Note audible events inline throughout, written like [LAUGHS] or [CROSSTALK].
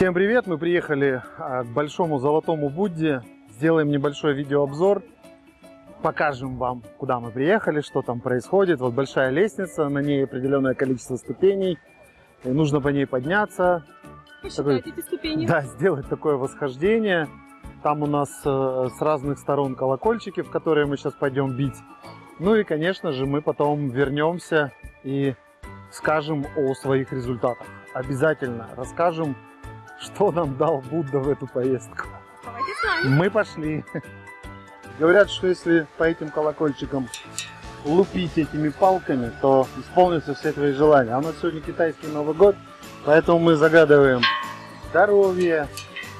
Всем привет! Мы приехали а, к большому золотому Будде. Сделаем небольшой видеообзор. Покажем вам, куда мы приехали, что там происходит. Вот большая лестница, на ней определенное количество ступеней. И нужно по ней подняться. Посчитать эти ступени. Да, сделать такое восхождение. Там у нас э, с разных сторон колокольчики, в которые мы сейчас пойдем бить. Ну и, конечно же, мы потом вернемся и скажем о своих результатах. Обязательно расскажем, что нам дал Будда в эту поездку. Мы пошли. Говорят, что если по этим колокольчикам лупить этими палками, то исполнятся все твои желания. А у нас сегодня китайский Новый год, поэтому мы загадываем здоровья,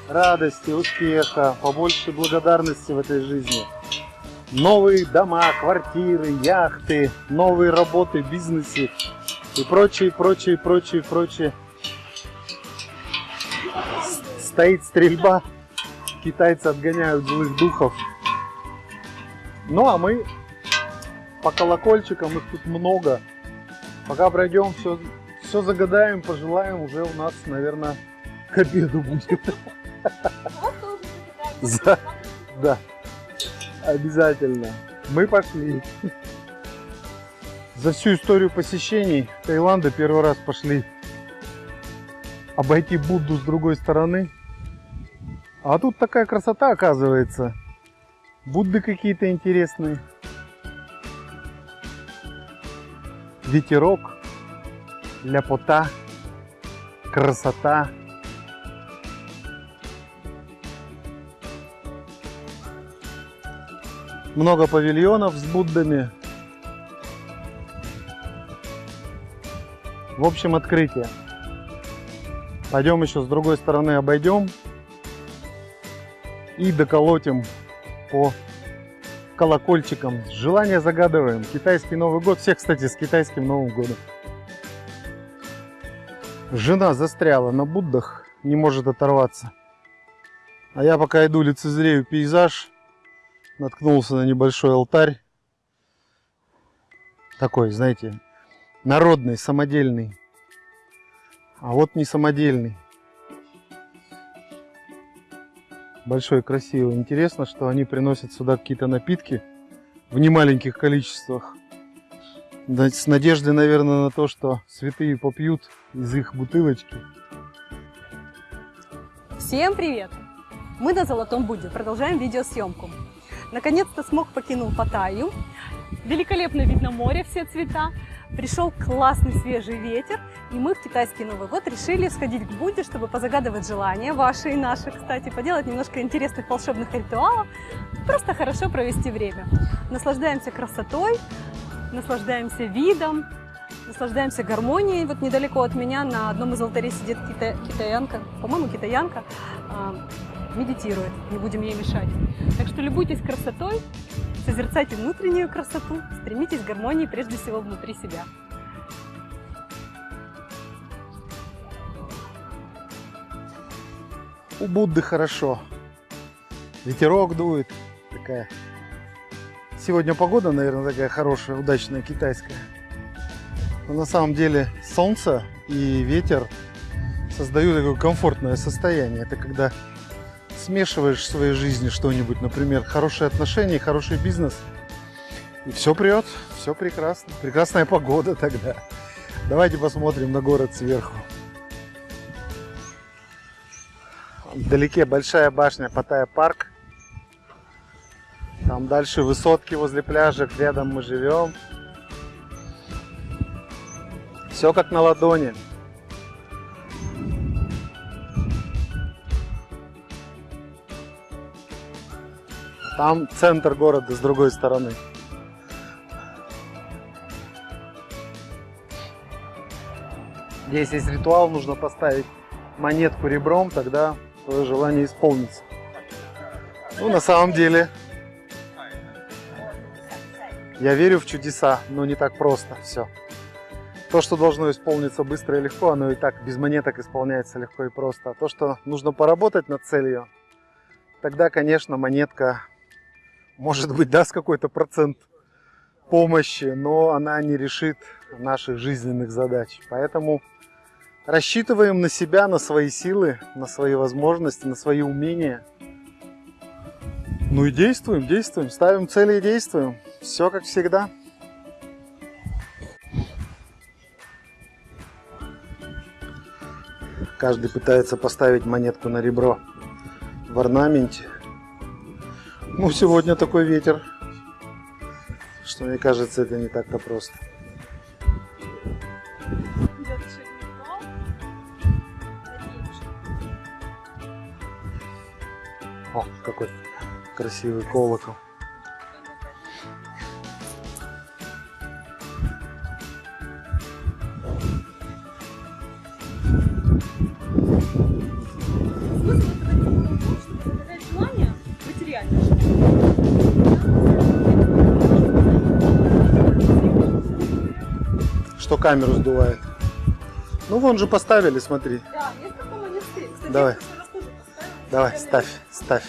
радости, успеха, побольше благодарности в этой жизни. Новые дома, квартиры, яхты, новые работы, бизнесы и прочее, прочее, прочее, прочее. Стоит стрельба, китайцы отгоняют злых духов. Ну а мы по колокольчикам, их тут много. Пока пройдем, все, все загадаем, пожелаем, уже у нас, наверное, к обеду будет. Да, обязательно. Мы пошли. За всю историю посещений Таиланда первый раз пошли обойти Будду с другой стороны. А тут такая красота оказывается. Будды какие-то интересные. Ветерок, ляпота, красота. Много павильонов с Буддами. В общем, открытие. Пойдем еще с другой стороны обойдем и доколотим по колокольчикам. Желание загадываем. Китайский Новый год. Всех, кстати, с китайским Новым годом. Жена застряла на Буддах, не может оторваться. А я пока иду лицезрею пейзаж, наткнулся на небольшой алтарь. Такой, знаете, народный, самодельный. А вот не самодельный. Большой, красивый. Интересно, что они приносят сюда какие-то напитки в немаленьких количествах. С надеждой, наверное, на то, что святые попьют из их бутылочки. Всем привет! Мы на Золотом Будде. Продолжаем видеосъемку. Наконец-то смог покинул Паттайю. Великолепный вид на море, все цвета. Пришел классный свежий ветер, и мы в китайский Новый год решили сходить к Будде, чтобы позагадывать желания, ваши и наши, кстати, поделать немножко интересных волшебных ритуалов, просто хорошо провести время. Наслаждаемся красотой, наслаждаемся видом, наслаждаемся гармонией. Вот недалеко от меня на одном из алтарей сидит кита- китаянка, по-моему, китаянка, а, медитирует, не будем ей мешать. Так что любуйтесь красотой, созерцайте внутреннюю красоту, стремитесь к гармонии прежде всего внутри себя. У Будды хорошо. Ветерок дует. Такая. Сегодня погода, наверное, такая хорошая, удачная, китайская. Но на самом деле солнце и ветер создают такое комфортное состояние. Это когда смешиваешь в своей жизни что-нибудь, например, хорошие отношения, хороший бизнес, и все прет, все прекрасно. Прекрасная погода тогда. Давайте посмотрим на город сверху. Вдалеке большая башня Паттайя парк. Там дальше высотки возле пляжа, рядом мы живем. Все как на ладони. Там центр города с другой стороны. Здесь есть ритуал, нужно поставить монетку ребром, тогда твое желание исполнится. Ну, на самом деле, я верю в чудеса, но не так просто все. То, что должно исполниться быстро и легко, оно и так без монеток исполняется легко и просто. А то, что нужно поработать над целью, тогда, конечно, монетка, может быть, даст какой-то процент помощи, но она не решит наших жизненных задач. Поэтому Рассчитываем на себя, на свои силы, на свои возможности, на свои умения. Ну и действуем, действуем, ставим цели и действуем. Все как всегда. Каждый пытается поставить монетку на ребро в орнаменте. Ну, сегодня такой ветер, что мне кажется, это не так-то просто. О, какой красивый колокол. Что камеру сдувает. Ну, вон же поставили, смотри. Да. Кстати, Давай. я раз тоже поставила. Давай, ставь, ставь.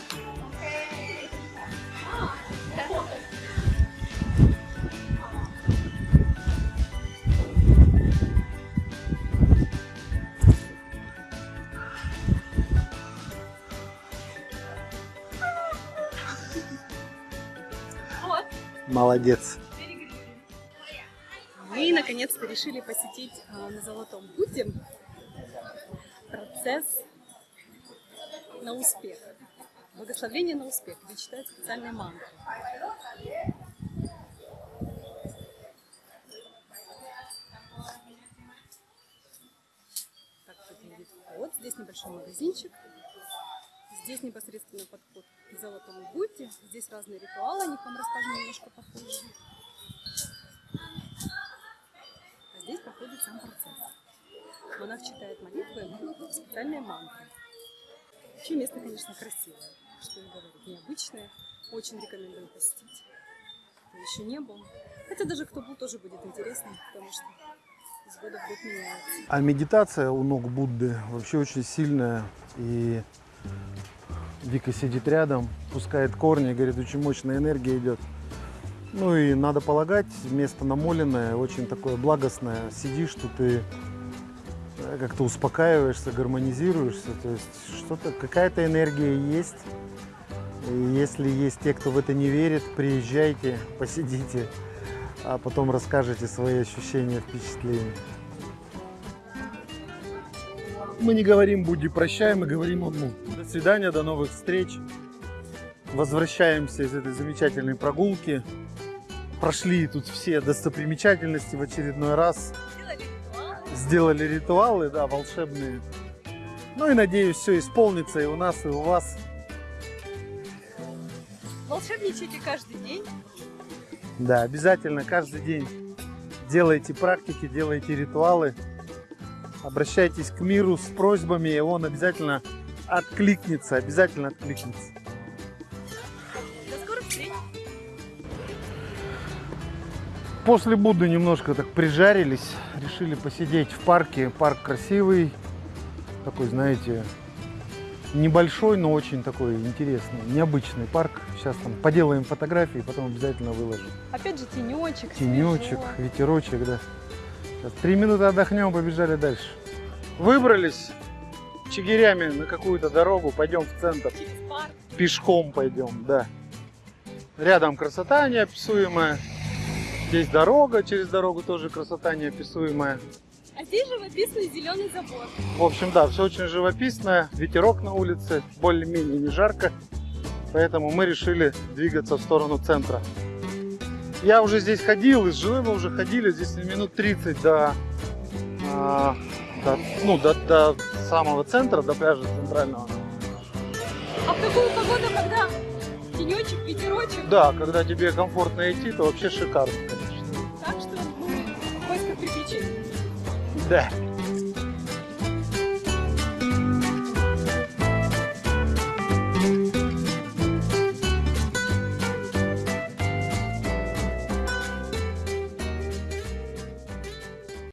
Молодец. Наконец-то решили посетить а, на Золотом Будде процесс на успех. Благословение на успех, где читают специальные мантры. Так выглядит вход. Здесь небольшой магазинчик. Здесь непосредственно подход к Золотому Будде. Здесь разные ритуалы, о них вам расскажу немножко попозже. Проходит сам процесс. Монах читает молитвы, специальные мантры. Вообще место, конечно, красивое, что и говорить, необычное. Очень рекомендую посетить. Кто еще не был. Хотя даже кто был, тоже будет интересно, потому что из года в год меняется. А медитация у ног Будды вообще очень сильная. И Вика сидит рядом, пускает корни, говорит, очень мощная энергия идет. Ну и надо полагать, место намоленное, очень такое благостное. Сидишь тут и э, как-то успокаиваешься, гармонизируешься. То есть что-то, какая-то энергия есть. И если есть те, кто в это не верит, приезжайте, [LAUGHS] посидите, а потом расскажете свои ощущения, впечатления. Мы не говорим Будде прощай, мы говорим ему до свидания, до новых встреч. Возвращаемся из этой замечательной прогулки. Прошли тут все достопримечательности в очередной раз. Сделали ритуалы. Сделали ритуалы, да, волшебные. Ну и надеюсь, все исполнится и у нас, и у вас. Волшебничайте каждый день. Да, обязательно каждый день делайте практики, делайте ритуалы. Обращайтесь к миру с просьбами, и он обязательно откликнется, обязательно откликнется. После Будды немножко так прижарились, решили посидеть в парке. Парк красивый, такой, знаете, небольшой, но очень такой интересный, необычный парк. Сейчас там поделаем фотографии, потом обязательно выложим. Опять же тенечек. Тенечек, свежо. ветерочек, да. Сейчас три минуты отдохнем, побежали дальше. Выбрались чигирями на какую-то дорогу, пойдем в центр. Через парк. Пешком пойдем, да. Рядом красота неописуемая. Здесь дорога, через дорогу тоже красота неописуемая. А здесь живописный зеленый забор. В общем, да, все очень живописно. Ветерок на улице, более-менее не жарко. Поэтому мы решили двигаться в сторону центра. Я уже здесь ходил, из Жилы мы уже ходили, здесь минут 30 до, а, до, ну, до, до самого центра, до пляжа центрального. А в такую погоду, когда тенечек, ветерочек, Да, когда тебе комфортно идти, то вообще шикарно, да.